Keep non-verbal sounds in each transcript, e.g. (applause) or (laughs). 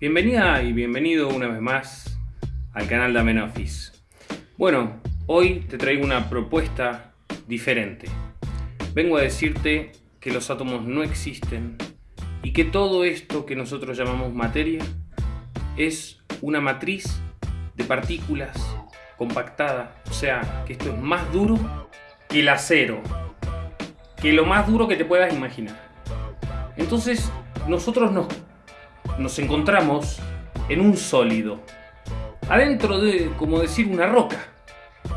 Bienvenida y bienvenido una vez más al canal de Amenofis. Bueno, hoy te traigo una propuesta diferente. Vengo a decirte que los átomos no existen y que todo esto que nosotros llamamos materia es una matriz de partículas compactada. O sea, que esto es más duro que el acero. Que lo más duro que te puedas imaginar. Entonces, nosotros nos, nos encontramos en un sólido. Adentro de, como decir, una roca.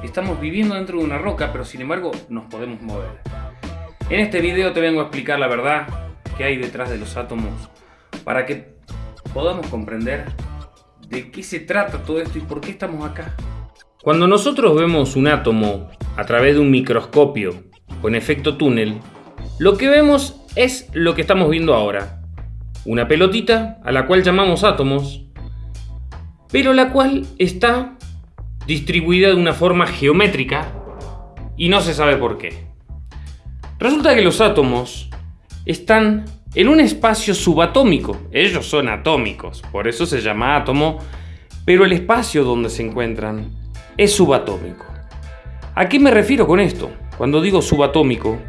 Estamos viviendo dentro de una roca, pero sin embargo nos podemos mover. En este video te vengo a explicar la verdad que hay detrás de los átomos para que podamos comprender de qué se trata todo esto y por qué estamos acá. Cuando nosotros vemos un átomo a través de un microscopio con efecto túnel, lo que vemos es lo que estamos viendo ahora. Una pelotita a la cual llamamos átomos, pero la cual está distribuida de una forma geométrica y no se sabe por qué. Resulta que los átomos están en un espacio subatómico. Ellos son atómicos, por eso se llama átomo, pero el espacio donde se encuentran es subatómico. ¿A qué me refiero con esto? Cuando digo subatómico,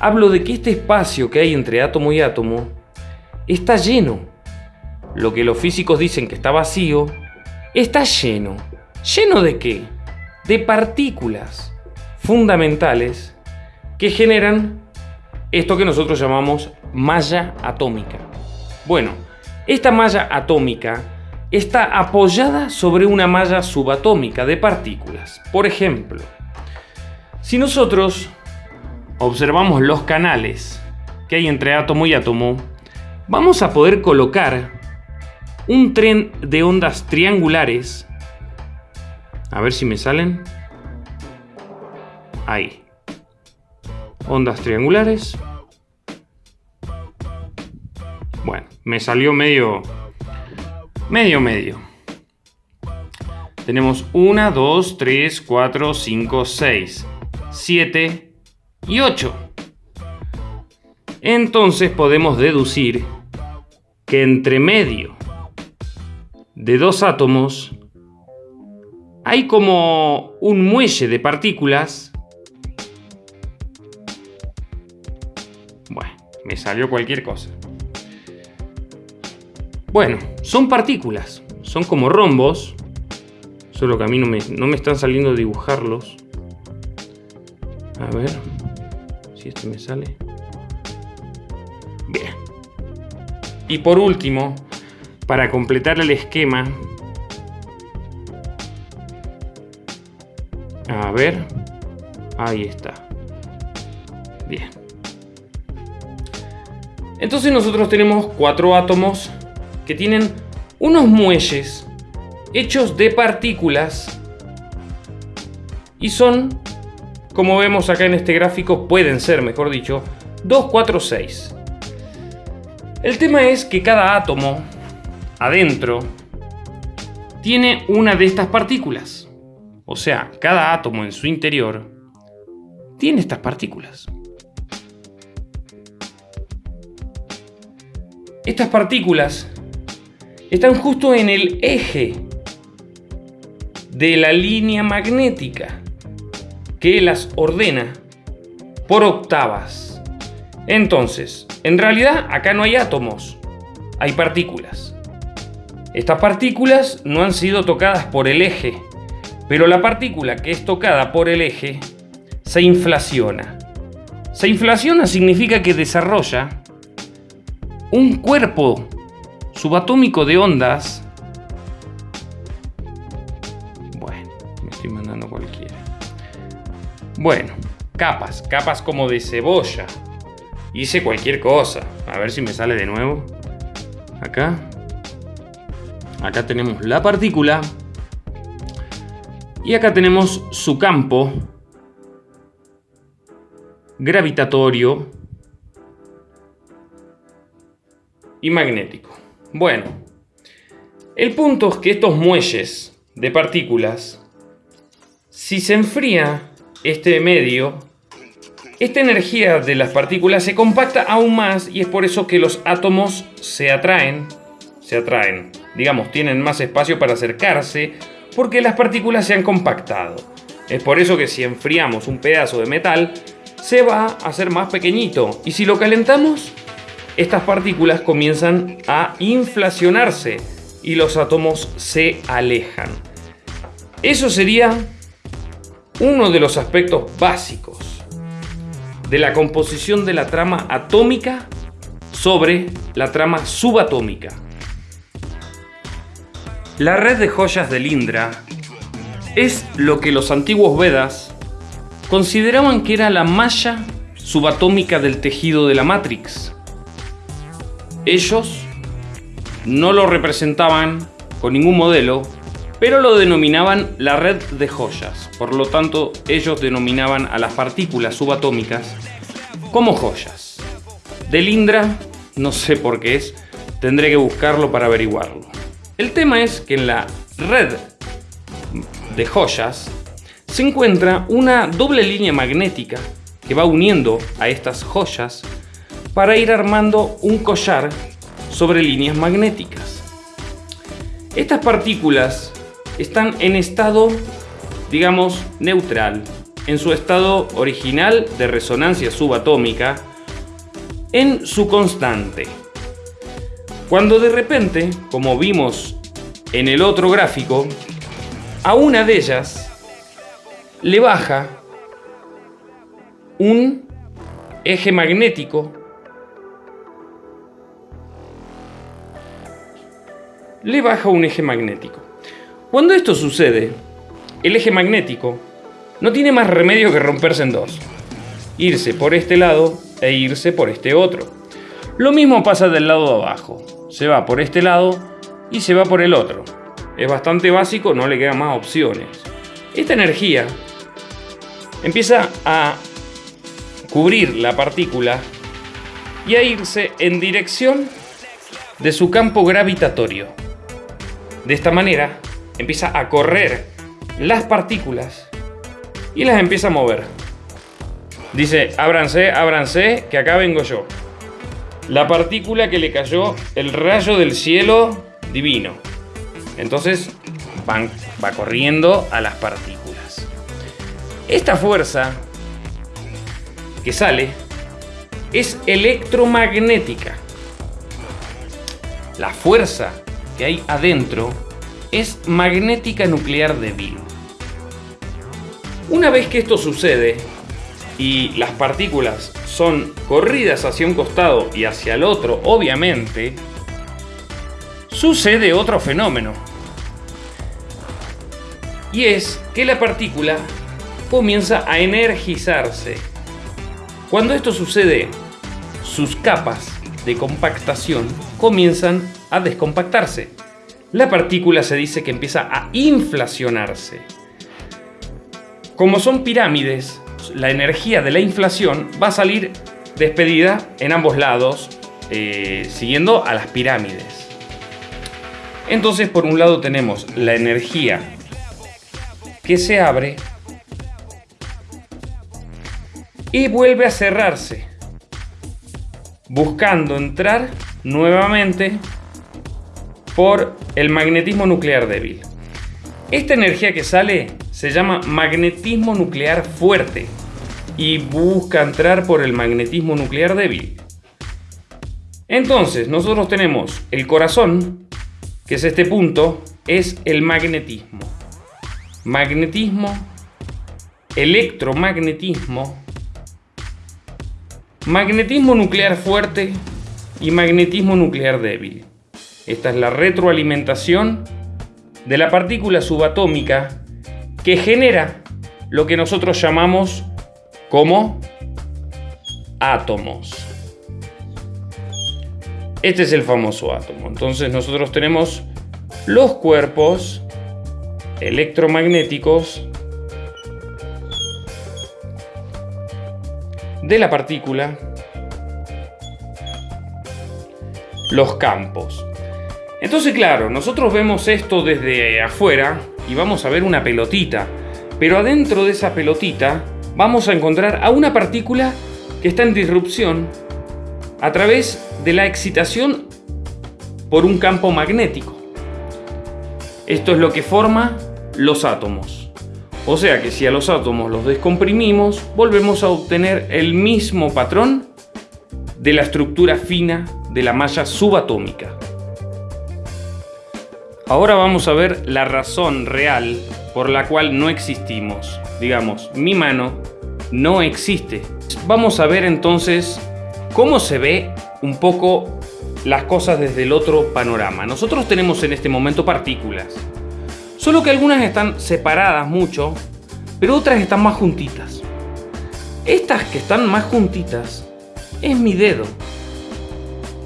hablo de que este espacio que hay entre átomo y átomo está lleno. Lo que los físicos dicen que está vacío, está lleno. ¿Lleno de qué? De partículas fundamentales que generan esto que nosotros llamamos malla atómica. Bueno, esta malla atómica está apoyada sobre una malla subatómica de partículas. Por ejemplo, si nosotros observamos los canales que hay entre átomo y átomo, vamos a poder colocar un tren de ondas triangulares. A ver si me salen. Ahí. Ondas triangulares. Bueno, me salió medio... Medio, medio. Tenemos 1, 2, 3, 4, 5, 6, 7 y 8. Entonces podemos deducir que entre medio de dos átomos hay como un muelle de partículas. Bueno, me salió cualquier cosa. Bueno, son partículas, son como rombos, solo que a mí no me, no me están saliendo dibujarlos. A ver si este me sale. Y por último, para completar el esquema, a ver, ahí está. Bien. Entonces nosotros tenemos cuatro átomos que tienen unos muelles hechos de partículas y son, como vemos acá en este gráfico, pueden ser, mejor dicho, 2, 4, 6. El tema es que cada átomo adentro tiene una de estas partículas. O sea, cada átomo en su interior tiene estas partículas. Estas partículas están justo en el eje de la línea magnética que las ordena por octavas. Entonces, en realidad acá no hay átomos, hay partículas. Estas partículas no han sido tocadas por el eje, pero la partícula que es tocada por el eje se inflaciona. Se inflaciona significa que desarrolla un cuerpo subatómico de ondas. Bueno, me estoy mandando cualquiera. Bueno, capas, capas como de cebolla. Hice cualquier cosa. A ver si me sale de nuevo. Acá. Acá tenemos la partícula. Y acá tenemos su campo gravitatorio y magnético. Bueno, el punto es que estos muelles de partículas, si se enfría este medio, esta energía de las partículas se compacta aún más y es por eso que los átomos se atraen, se atraen. Digamos, tienen más espacio para acercarse porque las partículas se han compactado. Es por eso que si enfriamos un pedazo de metal, se va a hacer más pequeñito. Y si lo calentamos, estas partículas comienzan a inflacionarse y los átomos se alejan. Eso sería uno de los aspectos básicos de la composición de la trama atómica sobre la trama subatómica. La red de joyas de Lindra es lo que los antiguos Vedas consideraban que era la malla subatómica del tejido de la Matrix. Ellos no lo representaban con ningún modelo, pero lo denominaban la red de joyas. Por lo tanto, ellos denominaban a las partículas subatómicas como joyas. De Lindra, no sé por qué es, tendré que buscarlo para averiguarlo. El tema es que en la red de joyas se encuentra una doble línea magnética que va uniendo a estas joyas para ir armando un collar sobre líneas magnéticas. Estas partículas están en estado, digamos, neutral, en su estado original de resonancia subatómica, en su constante. Cuando de repente, como vimos en el otro gráfico, a una de ellas le baja un eje magnético le baja un eje magnético. Cuando esto sucede, el eje magnético no tiene más remedio que romperse en dos. Irse por este lado e irse por este otro. Lo mismo pasa del lado de abajo. Se va por este lado y se va por el otro. Es bastante básico, no le quedan más opciones. Esta energía empieza a cubrir la partícula y a irse en dirección de su campo gravitatorio. De esta manera, empieza a correr las partículas y las empieza a mover. Dice, ábranse, ábranse, que acá vengo yo. La partícula que le cayó el rayo del cielo divino. Entonces van, va corriendo a las partículas. Esta fuerza que sale es electromagnética. La fuerza que hay adentro es magnética nuclear débil. Una vez que esto sucede y las partículas son corridas hacia un costado y hacia el otro, obviamente, sucede otro fenómeno. Y es que la partícula comienza a energizarse. Cuando esto sucede, sus capas de compactación comienzan a descompactarse la partícula se dice que empieza a inflacionarse. Como son pirámides, la energía de la inflación va a salir despedida en ambos lados, eh, siguiendo a las pirámides. Entonces, por un lado tenemos la energía que se abre y vuelve a cerrarse, buscando entrar nuevamente por el magnetismo nuclear débil. Esta energía que sale se llama magnetismo nuclear fuerte y busca entrar por el magnetismo nuclear débil. Entonces, nosotros tenemos el corazón, que es este punto, es el magnetismo. Magnetismo, electromagnetismo, magnetismo nuclear fuerte y magnetismo nuclear débil. Esta es la retroalimentación de la partícula subatómica que genera lo que nosotros llamamos como átomos. Este es el famoso átomo. Entonces nosotros tenemos los cuerpos electromagnéticos de la partícula, los campos. Entonces, claro, nosotros vemos esto desde afuera y vamos a ver una pelotita, pero adentro de esa pelotita vamos a encontrar a una partícula que está en disrupción a través de la excitación por un campo magnético. Esto es lo que forma los átomos. O sea que si a los átomos los descomprimimos, volvemos a obtener el mismo patrón de la estructura fina de la malla subatómica. Ahora vamos a ver la razón real por la cual no existimos. Digamos, mi mano no existe. Vamos a ver entonces cómo se ve un poco las cosas desde el otro panorama. Nosotros tenemos en este momento partículas. Solo que algunas están separadas mucho, pero otras están más juntitas. Estas que están más juntitas es mi dedo.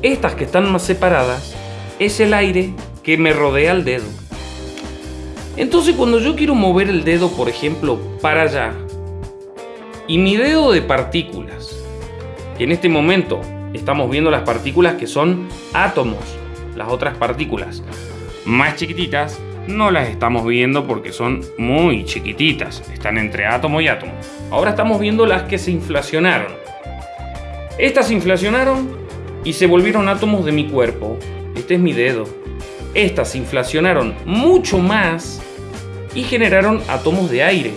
Estas que están más separadas es el aire que me rodea el dedo. Entonces cuando yo quiero mover el dedo, por ejemplo, para allá, y mi dedo de partículas, que en este momento estamos viendo las partículas que son átomos, las otras partículas más chiquititas, no las estamos viendo porque son muy chiquititas, están entre átomo y átomo. Ahora estamos viendo las que se inflacionaron. Estas se inflacionaron y se volvieron átomos de mi cuerpo. Este es mi dedo estas inflacionaron mucho más y generaron átomos de aire,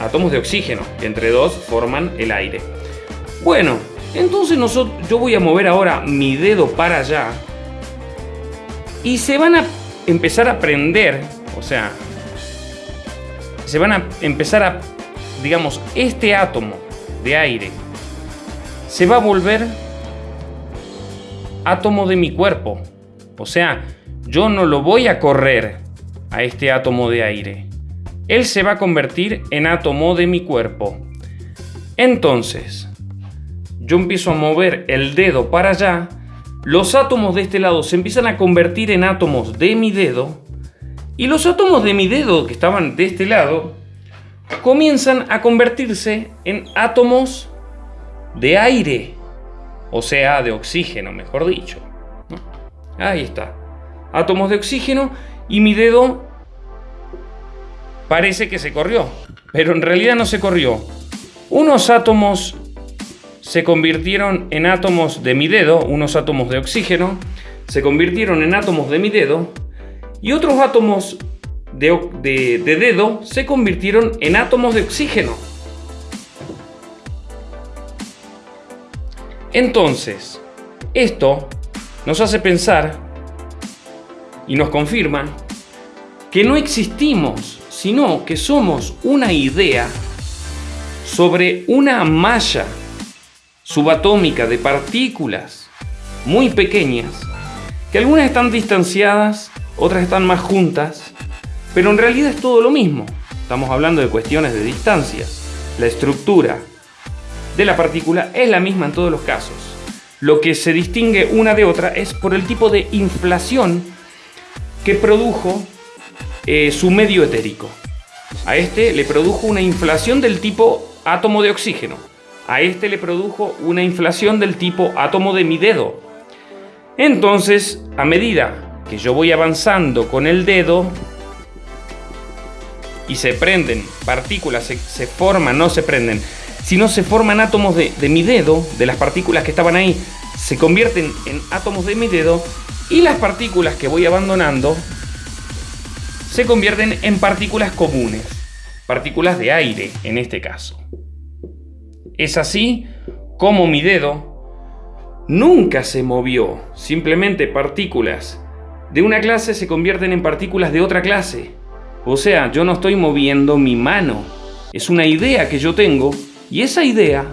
átomos de oxígeno, entre dos forman el aire. Bueno, entonces yo voy a mover ahora mi dedo para allá y se van a empezar a prender, o sea, se van a empezar a, digamos, este átomo de aire se va a volver átomo de mi cuerpo. O sea, yo no lo voy a correr a este átomo de aire. Él se va a convertir en átomo de mi cuerpo. Entonces, yo empiezo a mover el dedo para allá, los átomos de este lado se empiezan a convertir en átomos de mi dedo, y los átomos de mi dedo que estaban de este lado comienzan a convertirse en átomos de aire, o sea, de oxígeno, mejor dicho. Ahí está. Átomos de oxígeno y mi dedo parece que se corrió, pero en realidad no se corrió. Unos átomos se convirtieron en átomos de mi dedo, unos átomos de oxígeno, se convirtieron en átomos de mi dedo y otros átomos de, de, dedo se convirtieron en átomos de oxígeno. Entonces, esto nos hace pensar y nos confirma que no existimos, sino que somos una idea sobre una malla subatómica de partículas muy pequeñas, que algunas están distanciadas, otras están más juntas, pero en realidad es todo lo mismo. Estamos hablando de cuestiones de distancias. La estructura de la partícula es la misma en todos los casos. Lo que se distingue una de otra es por el tipo de inflación que produjo eh, su medio etérico. A este le produjo una inflación del tipo átomo de oxígeno. A este le produjo una inflación del tipo átomo de mi dedo. Entonces, a medida que yo voy avanzando con el dedo y se prenden partículas, se forman, no se prenden, si no se forman átomos de, mi dedo, de las partículas que estaban ahí, se convierten en átomos de mi dedo y las partículas que voy abandonando se convierten en partículas comunes, partículas de aire en este caso. Es así como mi dedo nunca se movió, simplemente partículas de una clase se convierten en partículas de otra clase. O sea, yo no estoy moviendo mi mano, es una idea que yo tengo y esa idea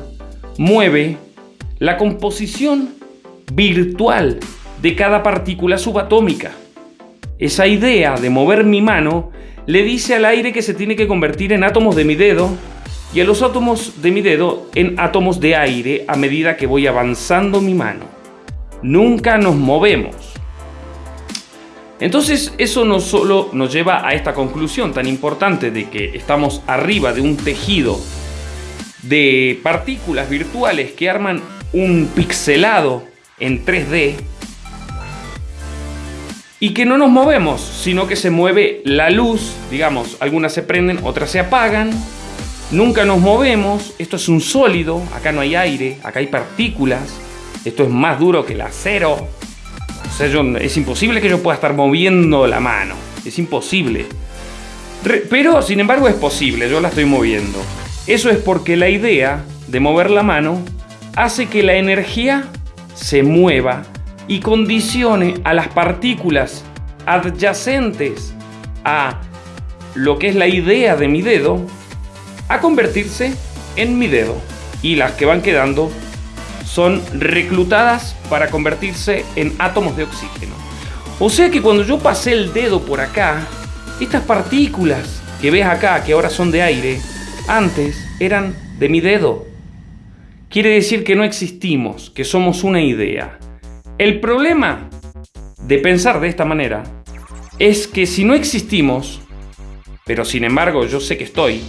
mueve la composición virtual de cada partícula subatómica. Esa idea de mover mi mano le dice al aire que se tiene que convertir en átomos de mi dedo y a los átomos de mi dedo en átomos de aire a medida que voy avanzando mi mano. Nunca nos movemos. Entonces eso no solo nos lleva a esta conclusión tan importante de que estamos arriba de un tejido de partículas virtuales que arman un pixelado en 3D y que no nos movemos, sino que se mueve la luz, digamos, algunas se prenden, otras se apagan, nunca nos movemos, esto es un sólido, acá no hay aire, acá hay partículas, esto es más duro que el acero, es imposible que yo pueda estar moviendo la mano. Es imposible. pero, sin embargo, es posible. Yo la estoy moviendo. Eso es porque la idea de mover la mano hace que la energía se mueva y condicione a las partículas adyacentes a lo que es la idea de mi dedo a convertirse en mi dedo. Y las que van quedando son reclutadas para convertirse en átomos de oxígeno. O sea que cuando yo pasé el dedo por acá, estas partículas que ves acá, que ahora son de aire, antes eran de mi dedo. Quiere decir que no existimos, que somos una idea. El problema de pensar de esta manera es que si no existimos, pero sin embargo yo sé que estoy,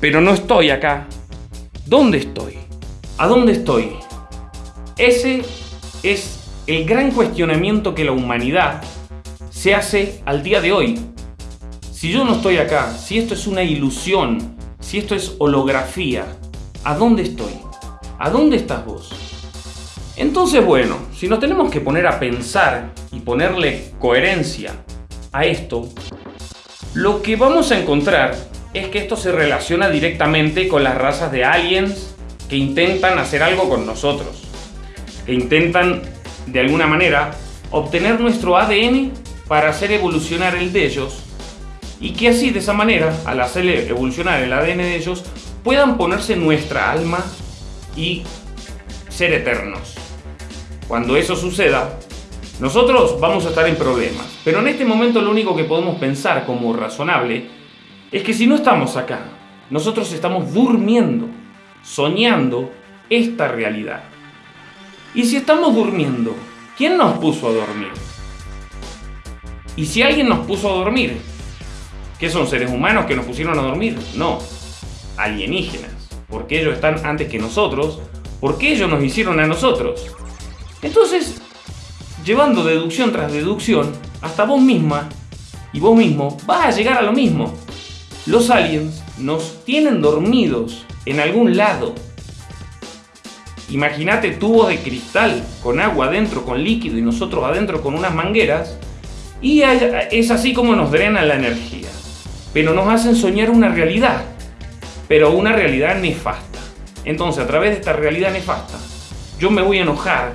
pero no estoy acá, ¿dónde estoy? ¿A dónde estoy? Ese es el gran cuestionamiento que la humanidad se hace al día de hoy. Si yo no estoy acá, si esto es una ilusión, si esto es holografía, ¿a dónde estoy? ¿A dónde estás vos? Entonces, bueno, si nos tenemos que poner a pensar y ponerle coherencia a esto, lo que vamos a encontrar es que esto se relaciona directamente con las razas de aliens que intentan hacer algo con nosotros, que intentan de alguna manera obtener nuestro ADN para hacer evolucionar el de ellos y que así de esa manera, al hacer evolucionar el ADN de ellos, puedan ponerse nuestra alma y ser eternos. Cuando eso suceda, nosotros vamos a estar en problemas. Pero en este momento lo único que podemos pensar como razonable es que si no estamos acá, nosotros estamos durmiendo, soñando esta realidad. Y si estamos durmiendo, ¿quién nos puso a dormir? Y si alguien nos puso a dormir, ¿qué son seres humanos que nos pusieron a dormir? No, alienígenas, porque ellos están antes que nosotros, porque ellos nos hicieron a nosotros. Entonces, llevando deducción tras deducción, hasta vos misma y vos mismo vas a llegar a lo mismo. Los aliens nos tienen dormidos en algún lado. Imagínate tubos de cristal con agua adentro, con líquido y nosotros adentro con unas mangueras. Y es así como nos drenan la energía. Pero nos hacen soñar una realidad. Pero una realidad nefasta. Entonces, a través de esta realidad nefasta, yo me voy a enojar,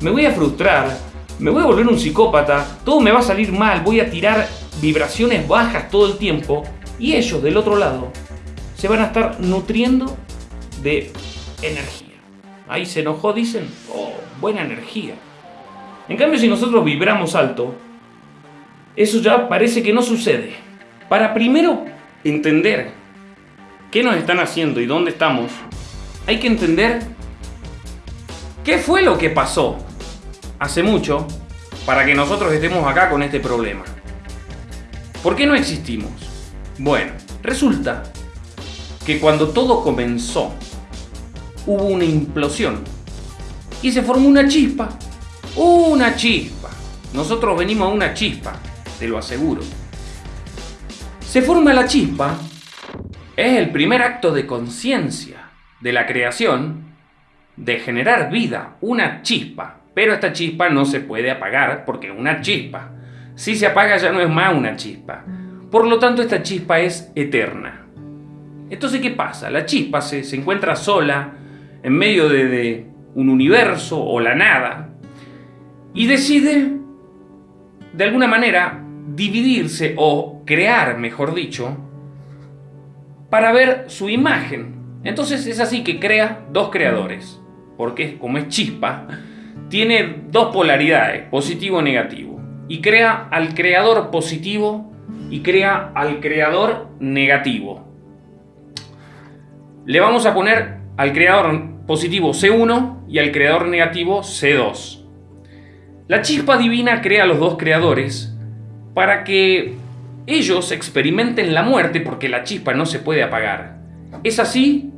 me voy a frustrar, me voy a volver un psicópata, todo me va a salir mal, voy a tirar vibraciones bajas todo el tiempo y ellos del otro lado se van a estar nutriendo de energía. Ahí se enojó, dicen, oh, buena energía. En cambio, si nosotros vibramos alto, eso ya parece que no sucede. Para primero entender qué nos están haciendo y dónde estamos, hay que entender qué fue lo que pasó hace mucho para que nosotros estemos acá con este problema. ¿Por qué no existimos? Bueno, resulta que cuando todo comenzó, hubo una implosión y se formó una chispa. Una chispa. Nosotros venimos a una chispa, te lo aseguro. Se forma la chispa, es el primer acto de conciencia de la creación de generar vida, una chispa. Pero esta chispa no se puede apagar porque es una chispa. Si se apaga ya no es más una chispa. Por lo tanto, esta chispa es eterna. Entonces, ¿qué pasa? La chispa se, se encuentra sola en medio de, de un universo o la nada y decide, de alguna manera, dividirse o crear, mejor dicho, para ver su imagen. Entonces es así que crea dos creadores, porque como es chispa, tiene dos polaridades, positivo y negativo. Y crea al creador positivo y crea al creador negativo. Le vamos a poner al creador positivo C1 y al creador negativo C2. La chispa divina crea a los dos creadores para que ellos experimenten la muerte porque la chispa no se puede apagar. Es así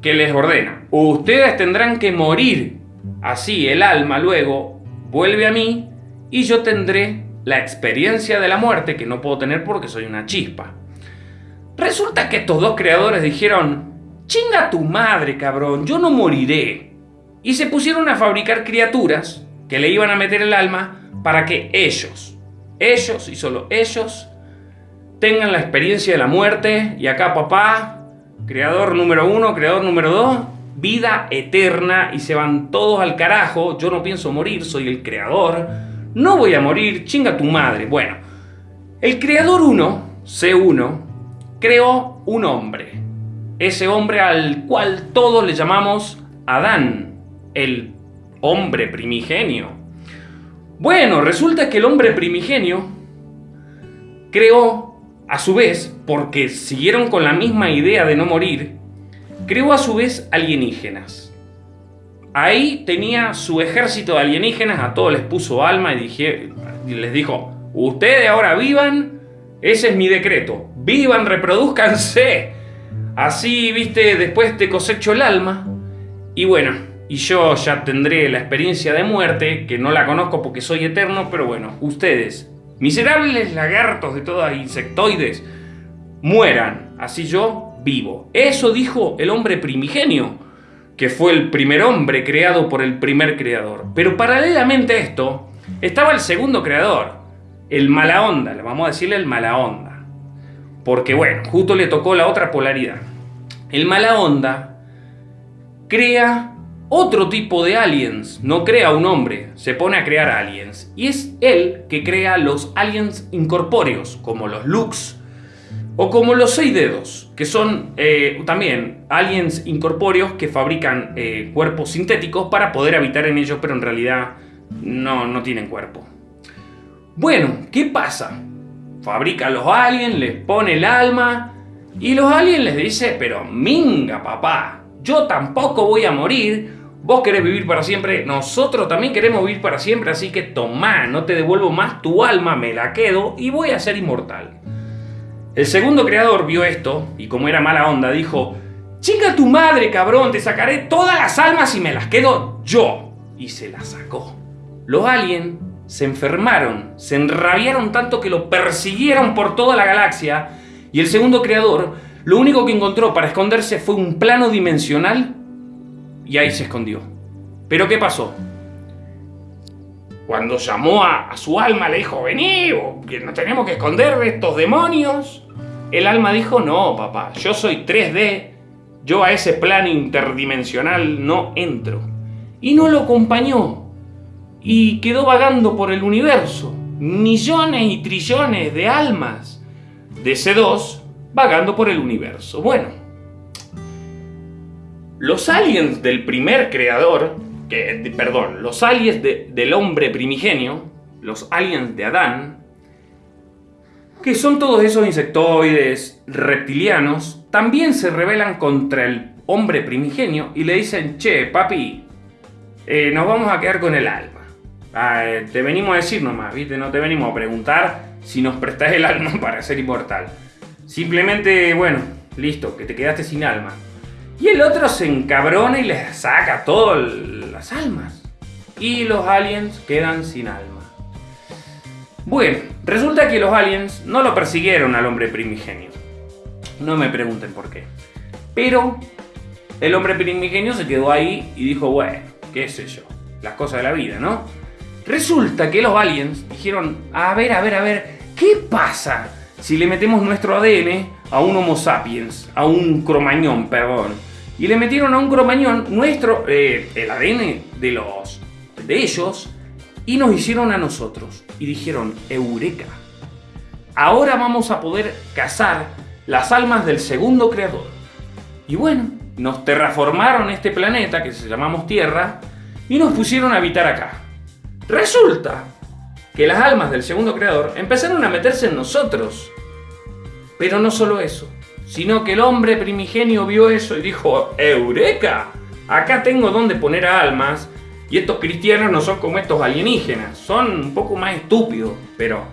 que les ordena, ustedes tendrán que morir Así el alma luego vuelve a mí y yo tendré la experiencia de la muerte que no puedo tener porque soy una chispa. Resulta que estos dos creadores dijeron, chinga tu madre cabrón, yo no moriré. Y se pusieron a fabricar criaturas que le iban a meter el alma para que ellos, ellos y solo ellos, tengan la experiencia de la muerte. Y acá papá, creador número uno, creador número dos, vida eterna. Y se van todos al carajo, yo no pienso morir, soy el creador, no voy a morir, chinga tu madre. Bueno, el creador 1, C1, creó un hombre, ese hombre al cual todos le llamamos Adán, el hombre primigenio. Bueno, resulta que el hombre primigenio creó, a su vez, porque siguieron con la misma idea de no morir, creó a su vez alienígenas. Ahí tenía su ejército de alienígenas, a todos les puso alma y, y les dijo, ustedes ahora vivan, ese es mi decreto, vivan, reproduzcanse. Así, viste, después te cosecho el alma. Y bueno, y yo ya tendré la experiencia de muerte, que no la conozco porque soy eterno, pero bueno, ustedes, miserables lagartos de todas insectoides, mueran, así yo vivo. Eso dijo el hombre primigenio, que fue el primer hombre creado por el primer creador. Pero paralelamente a esto, estaba el segundo creador, el mala onda, le vamos a decirle el mala onda. Porque bueno, justo le tocó la otra polaridad. El mala onda crea otro tipo de aliens, no crea un hombre, se pone a crear aliens. Y es él que crea los aliens incorpóreos, como los Lux, o como los seis dedos, que son eh, también aliens incorpóreos que fabrican eh, cuerpos sintéticos para poder habitar en ellos, pero en realidad no, no tienen cuerpo. Bueno, ¿qué pasa? Fabrica los aliens, les pone el alma, y los aliens les dice, pero minga papá, yo tampoco voy a morir, Vos querés vivir para siempre, nosotros también queremos vivir para siempre, así que tomá, no te devuelvo más tu alma, me la quedo y voy a ser inmortal. El segundo creador vio esto y como era mala onda dijo, chica tu madre cabrón, te sacaré todas las almas y me las quedo yo. Y se las sacó. Los aliens se enfermaron, se enrabiaron tanto que lo persiguieron por toda la galaxia y el segundo creador lo único que encontró para esconderse fue un plano dimensional y ahí se escondió. Pero ¿qué pasó? Cuando llamó a, su alma, le dijo, vení, que nos tenemos que esconder de estos demonios. El alma dijo, no, papá, yo soy 3D, yo a ese plan interdimensional no entro. Y no lo acompañó. Y quedó vagando por el universo. Millones y trillones de almas de C2 vagando por el universo. Bueno, los aliens del primer creador, que, perdón, los aliens del hombre primigenio, los aliens de Adán, que son todos esos insectoides reptilianos, también se rebelan contra el hombre primigenio y le dicen, che, papi, eh, nos vamos a quedar con el alma. Ah, eh, te venimos a decir nomás, ¿viste? No te venimos a preguntar si nos prestás el alma (laughs) para ser inmortal. Simplemente, bueno, listo, que te quedaste sin alma. Y el otro se encabrona y les saca todas las almas. Y los aliens quedan sin alma. Bueno, resulta que los aliens no lo persiguieron al hombre primigenio. No me pregunten por qué. Pero el hombre primigenio se quedó ahí y dijo, bueno, qué sé yo, las cosas de la vida, ¿no? Resulta que los aliens dijeron, a ver, a ver, a ver, ¿qué pasa si le metemos nuestro ADN a un Homo sapiens, a un cromañón, perdón? Y le metieron a un cromañón nuestro, eh, el ADN de, los, de ellos y nos hicieron a nosotros. Y dijeron, Eureka, ahora vamos a poder cazar las almas del segundo creador. Y bueno, nos terraformaron este planeta que se llamamos Tierra y nos pusieron a habitar acá. Resulta que las almas del segundo creador empezaron a meterse en nosotros. Pero no solo eso sino que el hombre primigenio vio eso y dijo, ¡Eureka! Acá tengo donde poner almas y estos cristianos no son como estos alienígenas, son un poco más estúpidos, pero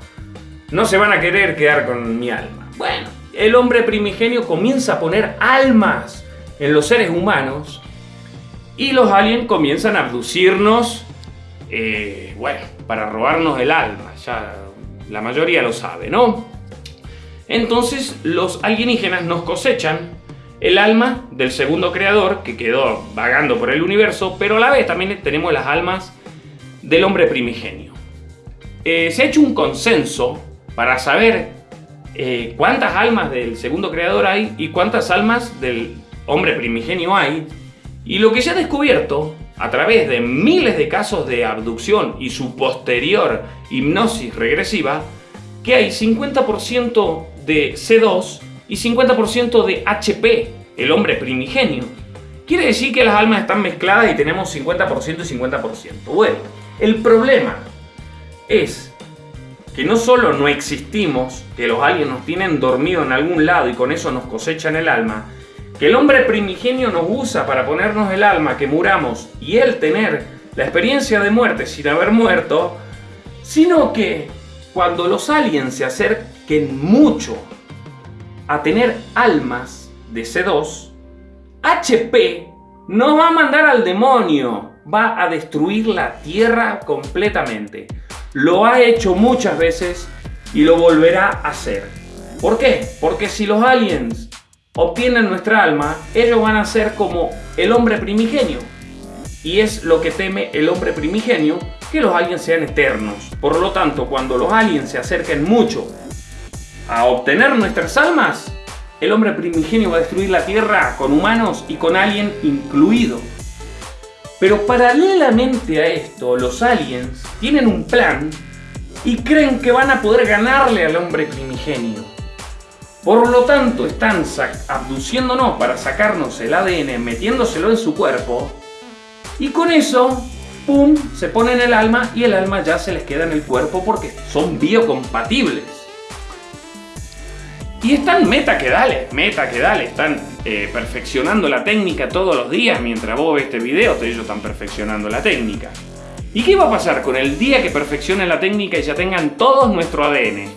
no se van a querer quedar con mi alma. Bueno, el hombre primigenio comienza a poner almas en los seres humanos y los aliens comienzan a abducirnos, eh, bueno, para robarnos el alma, ya la mayoría lo sabe, ¿no? Entonces los alienígenas nos cosechan el alma del segundo creador que quedó vagando por el universo, pero a la vez también tenemos las almas del hombre primigenio. Eh, se ha hecho un consenso para saber eh, cuántas almas del segundo creador hay y cuántas almas del hombre primigenio hay. Y lo que se ha descubierto a través de miles de casos de abducción y su posterior hipnosis regresiva, que hay 50% de C2 y 50% de HP, el hombre primigenio. Quiere decir que las almas están mezcladas y tenemos 50% y 50%. Bueno, el problema es que no solo no existimos, que los aliens nos tienen dormido en algún lado y con eso nos cosechan el alma, que el hombre primigenio nos usa para ponernos el alma, que muramos y él tener la experiencia de muerte sin haber muerto, sino que cuando los aliens se acerquen mucho a tener almas de C2, HP no va a mandar al demonio, va a destruir la Tierra completamente. Lo ha hecho muchas veces y lo volverá a hacer. ¿Por qué? Porque si los aliens obtienen nuestra alma, ellos van a ser como el hombre primigenio. Y es lo que teme el hombre primigenio, que los aliens sean eternos. Por lo tanto, cuando los aliens se acerquen mucho a obtener nuestras almas, el hombre primigenio va a destruir la Tierra con humanos y con alien incluido. Pero paralelamente a esto, los aliens tienen un plan y creen que van a poder ganarle al hombre primigenio. Por lo tanto, están abduciéndonos para sacarnos el ADN, metiéndoselo en su cuerpo. Y con eso, ¡pum!, se ponen el alma y el alma ya se les queda en el cuerpo porque son biocompatibles. Y están meta que dale, meta que dale, están eh, perfeccionando la técnica todos los días mientras vos ves este video, ellos están perfeccionando la técnica. ¿Y qué va a pasar con el día que perfeccionen la técnica y ya tengan todos nuestro ADN?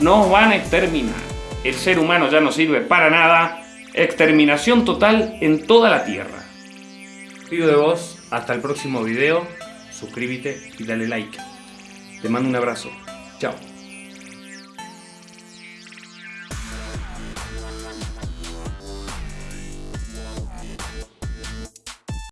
Nos van a exterminar. El ser humano ya no sirve para nada. Exterminación total en toda la Tierra. Pido de vos, hasta el próximo video. Suscríbete y dale like. Te mando un abrazo. Chao.